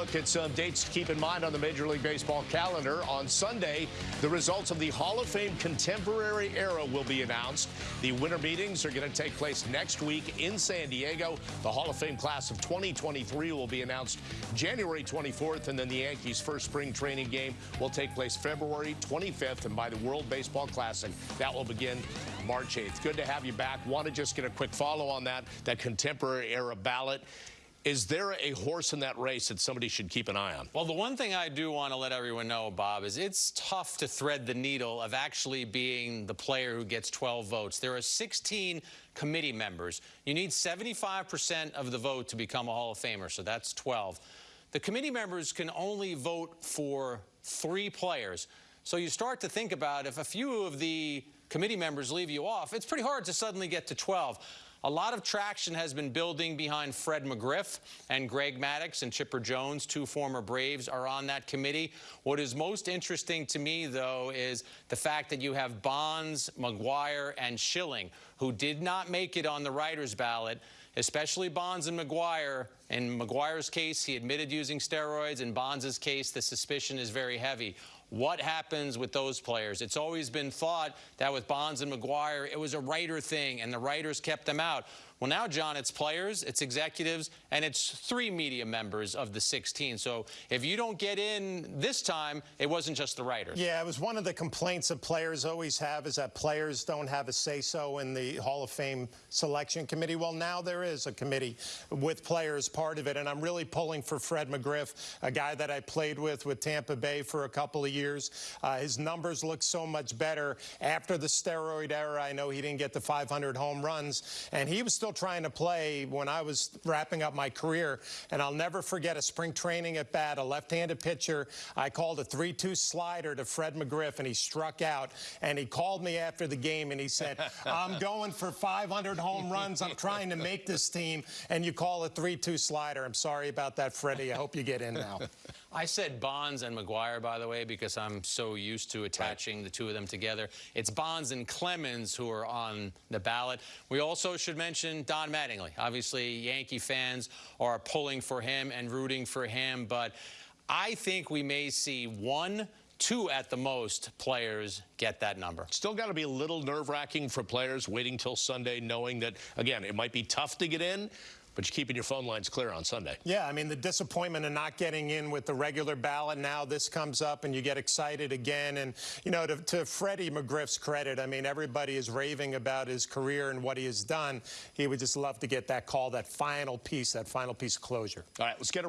look at some dates to keep in mind on the Major League Baseball calendar. On Sunday, the results of the Hall of Fame Contemporary Era will be announced. The winter meetings are going to take place next week in San Diego. The Hall of Fame class of 2023 will be announced January 24th, and then the Yankees' first spring training game will take place February 25th, and by the World Baseball Classic, that will begin March 8th. Good to have you back. Want to just get a quick follow on that, that contemporary era ballot. Is there a horse in that race that somebody should keep an eye on? Well, the one thing I do want to let everyone know, Bob, is it's tough to thread the needle of actually being the player who gets 12 votes. There are 16 committee members. You need 75% of the vote to become a Hall of Famer, so that's 12. The committee members can only vote for three players. So you start to think about if a few of the committee members leave you off, it's pretty hard to suddenly get to 12. A lot of traction has been building behind Fred McGriff and Greg Maddux and Chipper Jones, two former Braves, are on that committee. What is most interesting to me, though, is the fact that you have Bonds, McGwire, and Schilling, who did not make it on the writer's ballot, especially Bonds and McGwire. In McGwire's case, he admitted using steroids. In Bonds' case, the suspicion is very heavy. What happens with those players? It's always been thought that with Bonds and McGwire, it was a writer thing, and the writers kept them out. Well, now, John, it's players, it's executives, and it's three media members of the 16. So if you don't get in this time, it wasn't just the writers. Yeah, it was one of the complaints that players always have is that players don't have a say-so in the Hall of Fame selection committee. Well, now there is a committee with players part of it, and I'm really pulling for Fred McGriff, a guy that I played with with Tampa Bay for a couple of years. Uh, his numbers look so much better after the steroid era. I know he didn't get the 500 home runs, and he was still still trying to play when I was wrapping up my career. And I'll never forget a spring training at bat, a left-handed pitcher. I called a 3-2 slider to Fred McGriff, and he struck out. And he called me after the game, and he said, I'm going for 500 home runs. I'm trying to make this team. And you call a 3-2 slider. I'm sorry about that, Freddie. I hope you get in now. I said Bonds and McGwire, by the way, because I'm so used to attaching right. the two of them together. It's Bonds and Clemens who are on the ballot. We also should mention Don Mattingly. Obviously, Yankee fans are pulling for him and rooting for him, but I think we may see one two at the most players get that number. Still got to be a little nerve-wracking for players waiting till Sunday knowing that, again, it might be tough to get in, but you're keeping your phone lines clear on Sunday. Yeah, I mean, the disappointment of not getting in with the regular ballot. Now this comes up and you get excited again. And, you know, to, to Freddie McGriff's credit, I mean, everybody is raving about his career and what he has done. He would just love to get that call, that final piece, that final piece of closure. All right, let's get around.